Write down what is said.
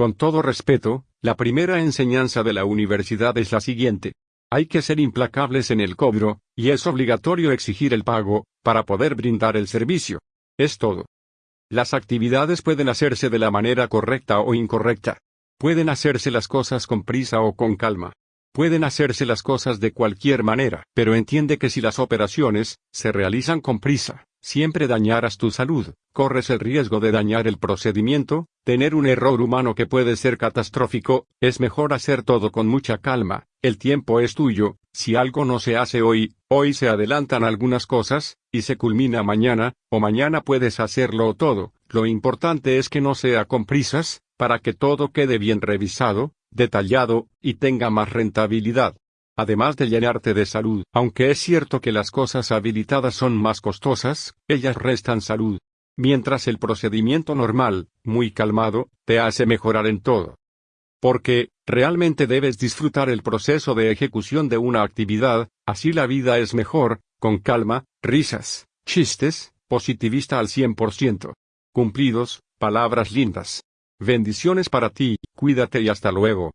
Con todo respeto, la primera enseñanza de la universidad es la siguiente. Hay que ser implacables en el cobro, y es obligatorio exigir el pago, para poder brindar el servicio. Es todo. Las actividades pueden hacerse de la manera correcta o incorrecta. Pueden hacerse las cosas con prisa o con calma. Pueden hacerse las cosas de cualquier manera, pero entiende que si las operaciones se realizan con prisa, siempre dañarás tu salud, corres el riesgo de dañar el procedimiento, tener un error humano que puede ser catastrófico, es mejor hacer todo con mucha calma, el tiempo es tuyo, si algo no se hace hoy, hoy se adelantan algunas cosas, y se culmina mañana, o mañana puedes hacerlo todo, lo importante es que no sea con prisas, para que todo quede bien revisado, detallado, y tenga más rentabilidad. Además de llenarte de salud, aunque es cierto que las cosas habilitadas son más costosas, ellas restan salud. Mientras el procedimiento normal, muy calmado, te hace mejorar en todo. Porque, realmente debes disfrutar el proceso de ejecución de una actividad, así la vida es mejor, con calma, risas, chistes, positivista al 100%. Cumplidos, palabras lindas. Bendiciones para ti, cuídate y hasta luego.